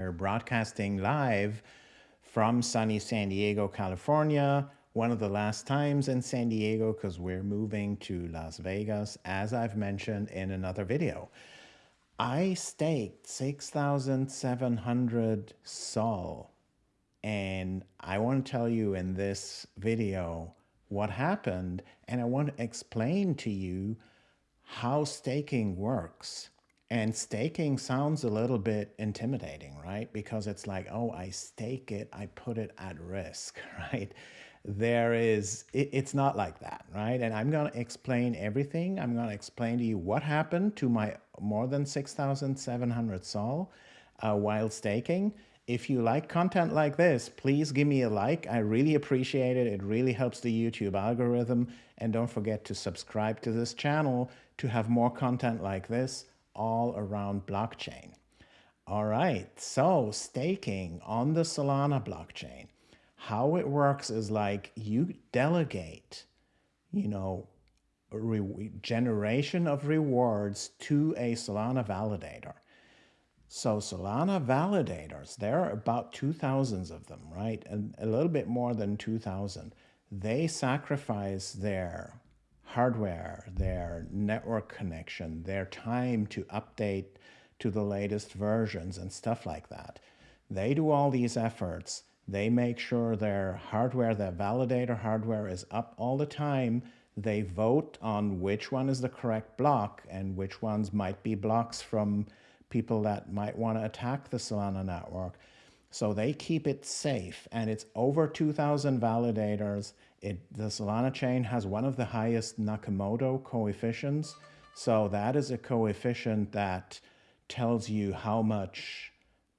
We're broadcasting live from sunny San Diego, California. One of the last times in San Diego because we're moving to Las Vegas, as I've mentioned in another video. I staked 6,700 Sol, and I want to tell you in this video what happened, and I want to explain to you how staking works. And staking sounds a little bit intimidating, right? Because it's like, oh, I stake it, I put it at risk, right? There is, it, it's not like that, right? And I'm going to explain everything. I'm going to explain to you what happened to my more than 6,700 SOL uh, while staking. If you like content like this, please give me a like. I really appreciate it. It really helps the YouTube algorithm. And don't forget to subscribe to this channel to have more content like this all around blockchain. All right, so staking on the Solana blockchain. How it works is like you delegate, you know, generation of rewards to a Solana validator. So Solana validators, there are about 2,000 of them, right? And a little bit more than 2,000. They sacrifice their hardware, their network connection, their time to update to the latest versions and stuff like that. They do all these efforts. They make sure their hardware, their validator hardware is up all the time. They vote on which one is the correct block and which ones might be blocks from people that might want to attack the Solana network. So they keep it safe and it's over 2,000 validators it, the Solana chain has one of the highest Nakamoto coefficients. So that is a coefficient that tells you how much,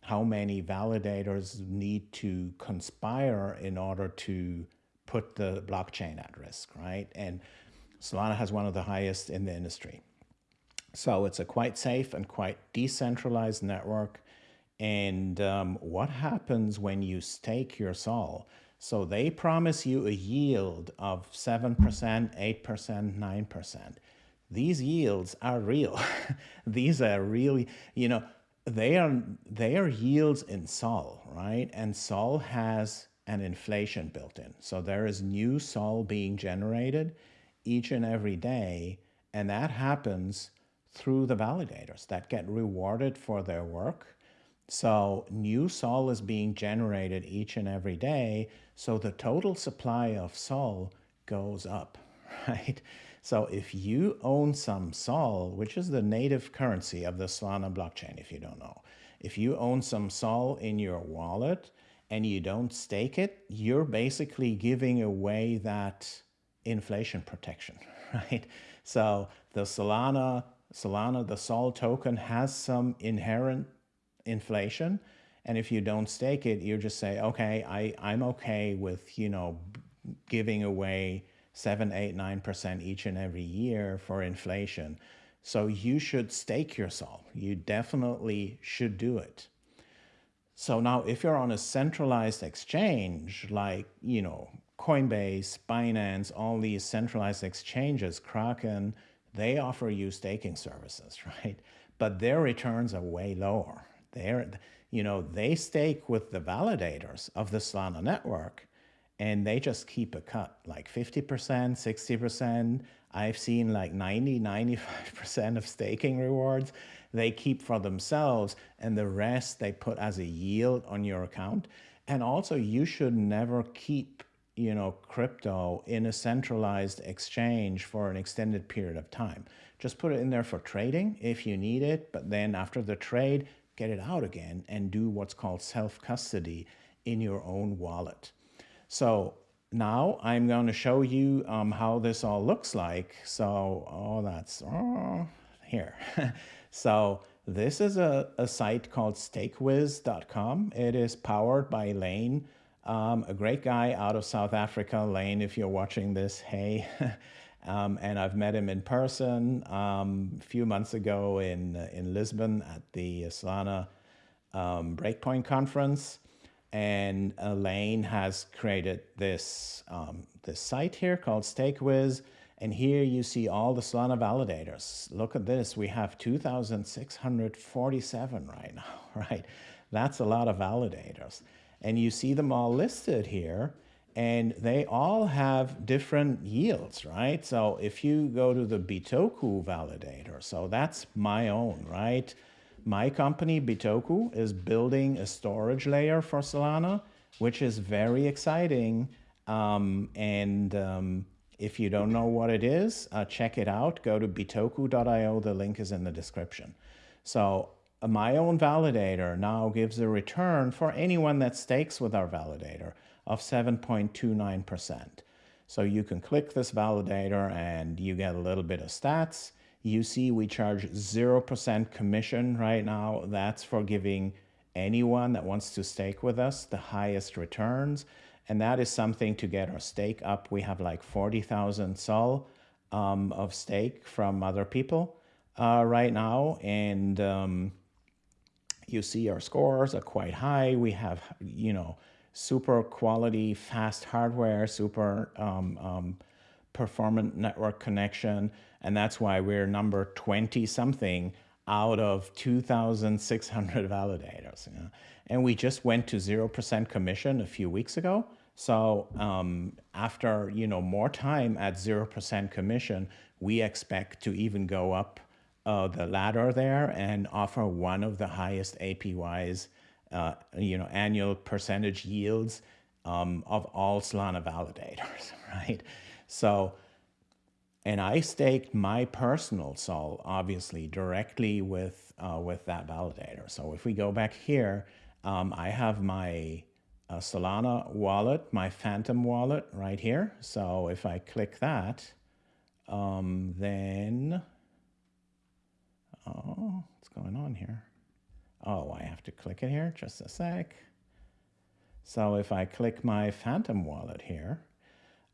how many validators need to conspire in order to put the blockchain at risk, right? And Solana has one of the highest in the industry. So it's a quite safe and quite decentralized network. And um, what happens when you stake your SOL? So they promise you a yield of 7%, 8%, 9%. These yields are real. These are really, you know, they are, they are yields in Sol, right? And Sol has an inflation built in. So there is new Sol being generated each and every day. And that happens through the validators that get rewarded for their work so new Sol is being generated each and every day. So the total supply of Sol goes up, right? So if you own some Sol, which is the native currency of the Solana blockchain, if you don't know, if you own some Sol in your wallet and you don't stake it, you're basically giving away that inflation protection, right? So the Solana, Solana, the Sol token has some inherent inflation. And if you don't stake it, you just say, okay, I, I'm okay with, you know, giving away seven, eight, nine percent each and every year for inflation. So you should stake yourself. You definitely should do it. So now if you're on a centralized exchange like, you know, Coinbase, Binance, all these centralized exchanges, Kraken, they offer you staking services, right? But their returns are way lower. They're, you know, they stake with the validators of the Solana network and they just keep a cut like 50%, 60%. I've seen like 90, 95% of staking rewards they keep for themselves and the rest they put as a yield on your account. And also you should never keep you know, crypto in a centralized exchange for an extended period of time. Just put it in there for trading if you need it, but then after the trade, get it out again and do what's called self-custody in your own wallet. So now I'm going to show you um, how this all looks like. So, oh, that's oh, here. so this is a, a site called stakewiz.com. It is powered by Laine, um, a great guy out of South Africa. Laine, if you're watching this, hey. Um, and I've met him in person um, a few months ago in, uh, in Lisbon at the Solana um, Breakpoint conference. And Laine has created this, um, this site here called StakeWiz. And here you see all the Solana validators. Look at this. We have 2,647 right now, right? That's a lot of validators. And you see them all listed here and they all have different yields, right? So if you go to the Bitoku validator, so that's my own, right? My company, Bitoku, is building a storage layer for Solana, which is very exciting. Um, and um, if you don't know what it is, uh, check it out. Go to bitoku.io. The link is in the description. So uh, my own validator now gives a return for anyone that stakes with our validator of 7.29%. So you can click this validator and you get a little bit of stats. You see we charge 0% commission right now. That's for giving anyone that wants to stake with us the highest returns. And that is something to get our stake up. We have like 40,000 SOL um, of stake from other people uh, right now. And um, you see our scores are quite high. We have, you know, super quality, fast hardware, super um, um, performant network connection. And that's why we're number 20 something out of 2,600 validators. You know? And we just went to 0% commission a few weeks ago. So um, after you know more time at 0% commission, we expect to even go up uh, the ladder there and offer one of the highest APYs uh, you know, annual percentage yields um, of all Solana validators, right? So, and I staked my personal SOL, obviously, directly with, uh, with that validator. So if we go back here, um, I have my uh, Solana wallet, my Phantom wallet right here. So if I click that, um, then, oh, what's going on here? Oh, I have to click it here, just a sec. So if I click my Phantom wallet here,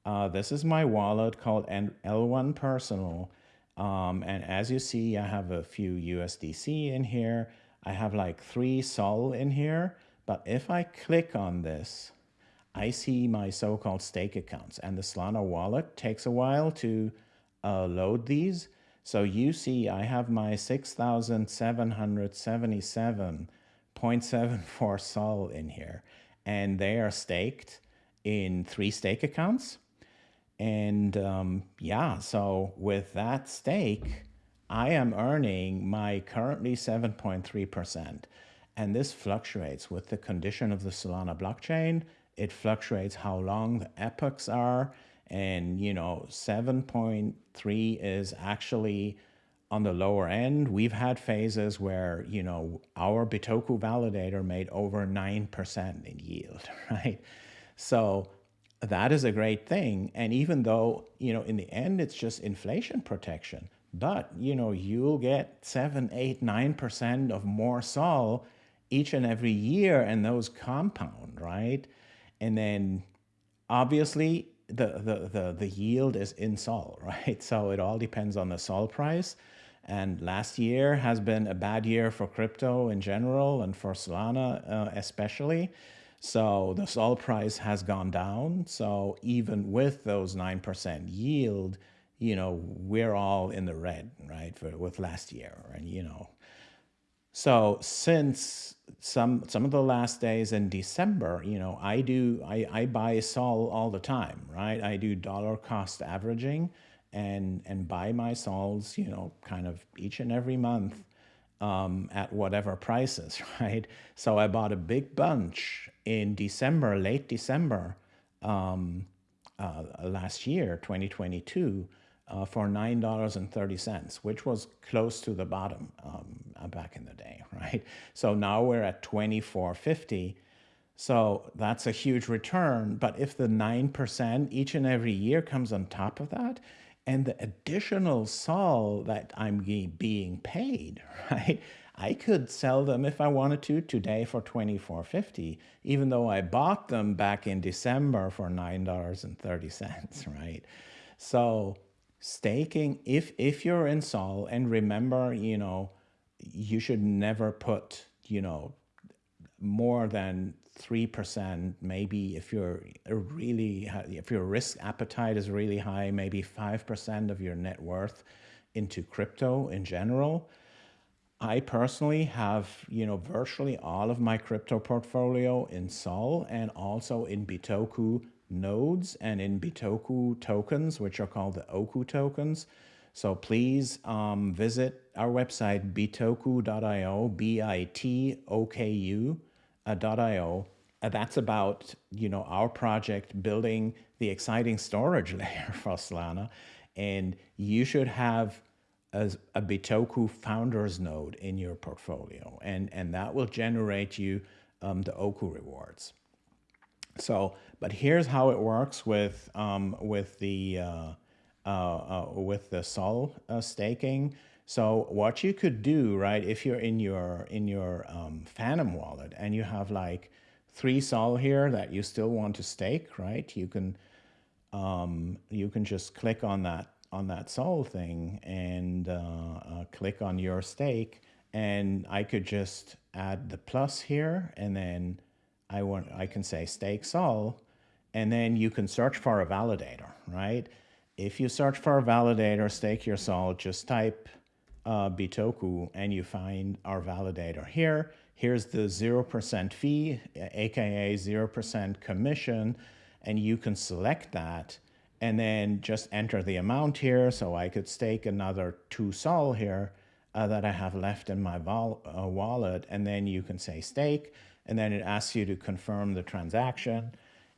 uh, this is my wallet called L1 Personal. Um, and as you see, I have a few USDC in here. I have like three SOL in here. But if I click on this, I see my so-called stake accounts. And the Solana wallet takes a while to uh, load these. So you see I have my 6,777.74 SOL in here, and they are staked in three stake accounts. And um, yeah, so with that stake, I am earning my currently 7.3%. And this fluctuates with the condition of the Solana blockchain. It fluctuates how long the epochs are and you know 7.3 is actually on the lower end. We've had phases where you know our bitoku validator made over 9% in yield right? So that is a great thing. And even though you know in the end it's just inflation protection but you know you'll get 7 8 9% of more sol each and every year and those compound right? And then obviously the, the, the, the yield is in Sol, right? So it all depends on the Sol price. And last year has been a bad year for crypto in general and for Solana uh, especially. So the Sol price has gone down. So even with those 9% yield, you know, we're all in the red, right, for, with last year. And, you know, so since some some of the last days in December, you know, I do I, I buy Sol all the time, right? I do dollar cost averaging and and buy my Sols, you know, kind of each and every month um, at whatever prices, right? So I bought a big bunch in December, late December um, uh, last year, 2022 uh, for $9.30, which was close to the bottom um, uh, back in the day, right? So now we're at 24.50. So that's a huge return. But if the 9% each and every year comes on top of that, and the additional SOL that I'm being paid, right? I could sell them if I wanted to today for $24.50, even though I bought them back in December for $9.30, right? So staking if if you're in sol and remember you know you should never put you know more than 3% maybe if you're really if your risk appetite is really high maybe 5% of your net worth into crypto in general. I personally have, you know, virtually all of my crypto portfolio in Sol and also in Bitoku nodes and in Bitoku tokens, which are called the Oku tokens. So please um, visit our website, bitoku.io, B-I-T-O-K-U uh, .io. Uh, that's about, you know, our project building the exciting storage layer for Solana. And you should have as a Bitoku founders node in your portfolio, and, and that will generate you um, the Oku rewards. So, but here's how it works with um, with the uh, uh, uh, with the Sol uh, staking. So what you could do, right, if you're in your in your um, Phantom wallet and you have like three Sol here that you still want to stake, right? You can um, you can just click on that on that Sol thing and uh, uh, click on your stake and I could just add the plus here and then I want I can say stake Sol and then you can search for a validator, right? If you search for a validator, stake your Sol, just type uh, Bitoku and you find our validator here. Here's the 0% fee, aka 0% commission, and you can select that and then just enter the amount here. So I could stake another two sol here uh, that I have left in my uh, wallet. And then you can say stake, and then it asks you to confirm the transaction.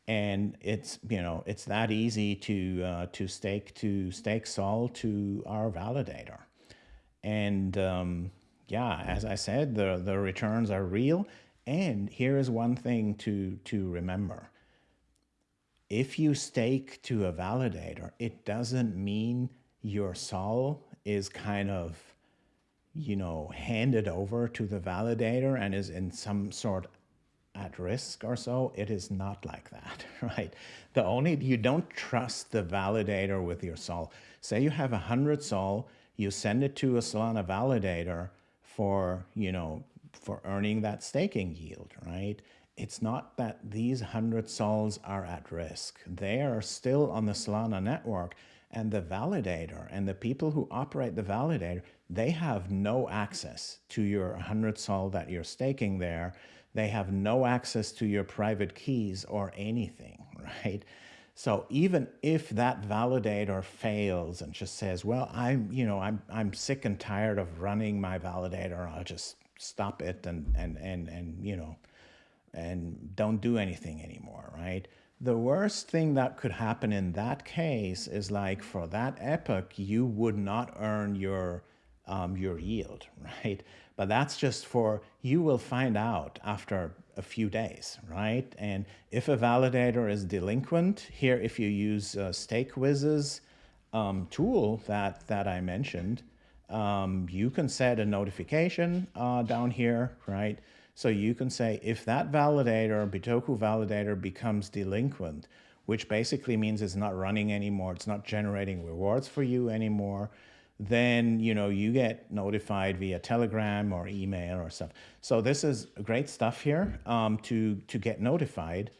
And it's, you know, it's that easy to, uh, to stake to stake sol to our validator. And um, yeah, as I said, the, the returns are real. And here is one thing to, to remember if you stake to a validator, it doesn't mean your sol is kind of, you know, handed over to the validator and is in some sort at risk or so. It is not like that, right? The only, you don't trust the validator with your sol. Say you have a hundred sol, you send it to a Solana validator for, you know, for earning that staking yield, right? it's not that these 100 sols are at risk. They are still on the Solana network and the validator and the people who operate the validator, they have no access to your 100 sol that you're staking there. They have no access to your private keys or anything, right? So even if that validator fails and just says, well, I'm, you know, I'm, I'm sick and tired of running my validator, I'll just stop it and, and, and, and, you know, and don't do anything anymore, right? The worst thing that could happen in that case is like for that epoch, you would not earn your, um, your yield, right? But that's just for, you will find out after a few days, right? And if a validator is delinquent, here if you use uh, StakeWiz's um, tool that, that I mentioned, um, you can set a notification uh, down here, right? So you can say if that validator, Bitoku validator becomes delinquent, which basically means it's not running anymore, it's not generating rewards for you anymore, then you know you get notified via telegram or email or stuff. So this is great stuff here um, to, to get notified.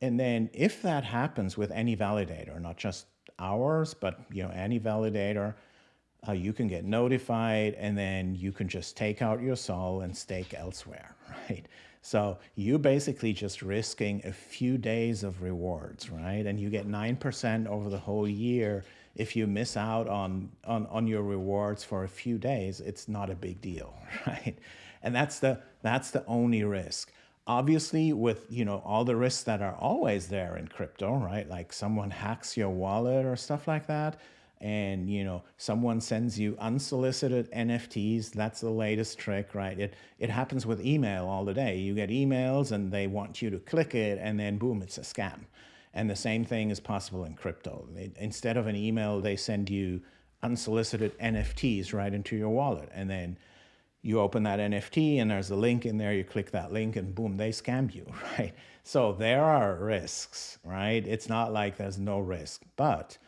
And then if that happens with any validator, not just ours, but you know any validator, uh, you can get notified and then you can just take out your sol and stake elsewhere, right? So you basically just risking a few days of rewards, right? And you get 9% over the whole year. If you miss out on, on, on your rewards for a few days, it's not a big deal, right? And that's the, that's the only risk. Obviously, with you know all the risks that are always there in crypto, right? Like someone hacks your wallet or stuff like that, and you know someone sends you unsolicited nfts that's the latest trick right it it happens with email all the day you get emails and they want you to click it and then boom it's a scam and the same thing is possible in crypto. Instead of an email they send you unsolicited nfts right into your wallet. And then you open that nft and there's a link in there. You click that link and boom they scam you right? So there are risks right? It's not like there's no risk but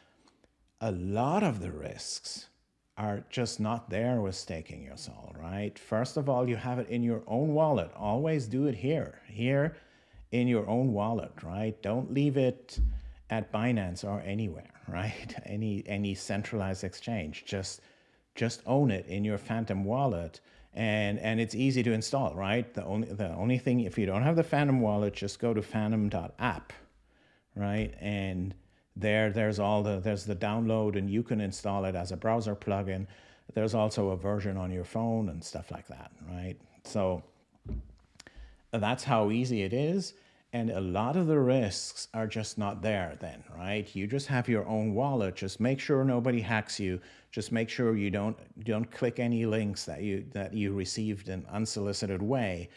a lot of the risks are just not there with staking your sol, right? First of all, you have it in your own wallet. Always do it here, here in your own wallet, right? Don't leave it at Binance or anywhere, right? Any any centralized exchange. Just just own it in your Phantom wallet and and it's easy to install, right? The only the only thing if you don't have the Phantom wallet, just go to phantom.app, right? And there there's all the there's the download and you can install it as a browser plugin. There's also a version on your phone and stuff like that, right? So that's how easy it is. And a lot of the risks are just not there then, right? You just have your own wallet. Just make sure nobody hacks you. Just make sure you don't don't click any links that you that you received in unsolicited way.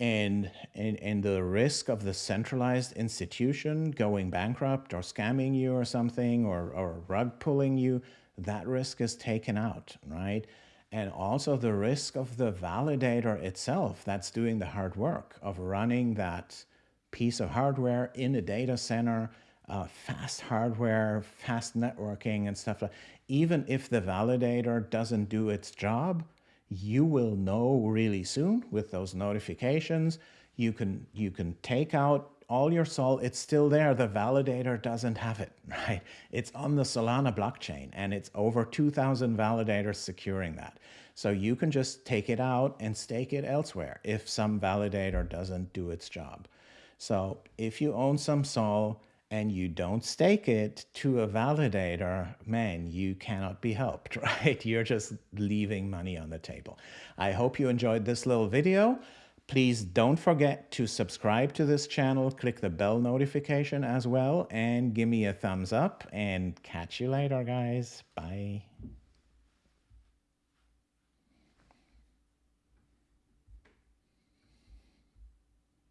And, and, and the risk of the centralized institution going bankrupt or scamming you or something or, or rug pulling you, that risk is taken out, right? and also the risk of the validator itself that's doing the hard work of running that piece of hardware in a data center, uh, fast hardware, fast networking and stuff like Even if the validator doesn't do its job, you will know really soon with those notifications. You can, you can take out all your sol, it's still there. The validator doesn't have it, right? It's on the Solana blockchain and it's over 2000 validators securing that. So you can just take it out and stake it elsewhere if some validator doesn't do its job. So if you own some Sol and you don't stake it to a validator, man, you cannot be helped, right? You're just leaving money on the table. I hope you enjoyed this little video. Please don't forget to subscribe to this channel, click the bell notification as well, and give me a thumbs up, and catch you later, guys. Bye.